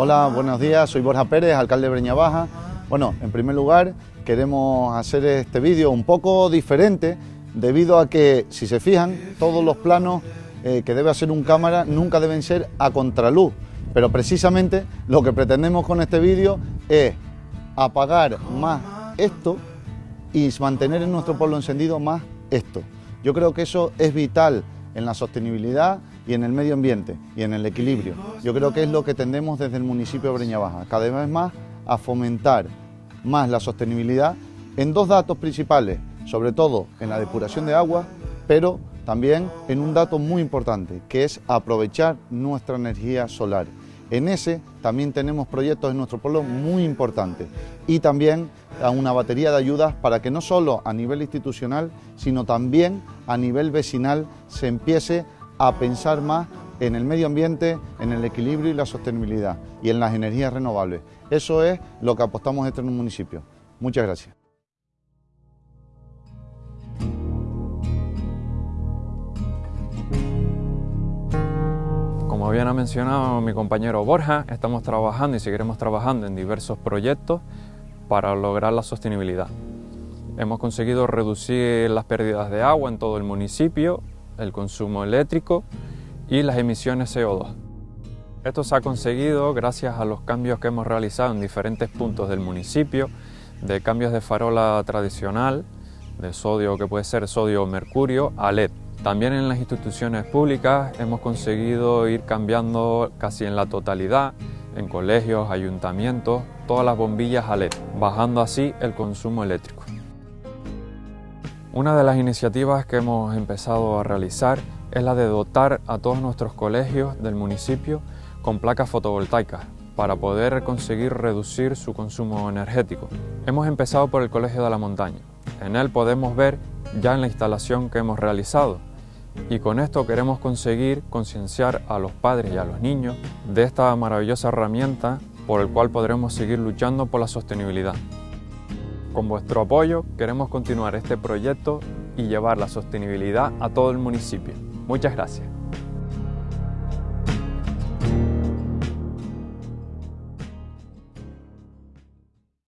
Hola, buenos días, soy Borja Pérez, alcalde de Breña Baja. Bueno, en primer lugar queremos hacer este vídeo un poco diferente debido a que, si se fijan, todos los planos eh, que debe hacer un cámara nunca deben ser a contraluz. Pero precisamente lo que pretendemos con este vídeo es apagar más esto y mantener en nuestro pueblo encendido más esto. Yo creo que eso es vital en la sostenibilidad y en el medio ambiente y en el equilibrio. Yo creo que es lo que tendemos desde el municipio de Breña Baja, cada vez más a fomentar más la sostenibilidad en dos datos principales, sobre todo en la depuración de agua, pero también en un dato muy importante, que es aprovechar nuestra energía solar. En ese también tenemos proyectos en nuestro pueblo muy importantes y también una batería de ayudas para que no solo a nivel institucional, sino también a nivel vecinal se empiece a pensar más en el medio ambiente, en el equilibrio y la sostenibilidad y en las energías renovables. Eso es lo que apostamos este en un municipio. Muchas gracias. Como bien ha mencionado mi compañero Borja, estamos trabajando y seguiremos trabajando en diversos proyectos para lograr la sostenibilidad. Hemos conseguido reducir las pérdidas de agua en todo el municipio, el consumo eléctrico y las emisiones CO2. Esto se ha conseguido gracias a los cambios que hemos realizado en diferentes puntos del municipio, de cambios de farola tradicional, de sodio que puede ser sodio o mercurio, a LED. También en las instituciones públicas hemos conseguido ir cambiando casi en la totalidad, en colegios, ayuntamientos, todas las bombillas a LED, bajando así el consumo eléctrico. Una de las iniciativas que hemos empezado a realizar es la de dotar a todos nuestros colegios del municipio con placas fotovoltaicas para poder conseguir reducir su consumo energético. Hemos empezado por el Colegio de la Montaña. En él podemos ver ya en la instalación que hemos realizado y con esto queremos conseguir concienciar a los padres y a los niños de esta maravillosa herramienta por el cual podremos seguir luchando por la sostenibilidad. Con vuestro apoyo queremos continuar este proyecto y llevar la sostenibilidad a todo el municipio. Muchas gracias.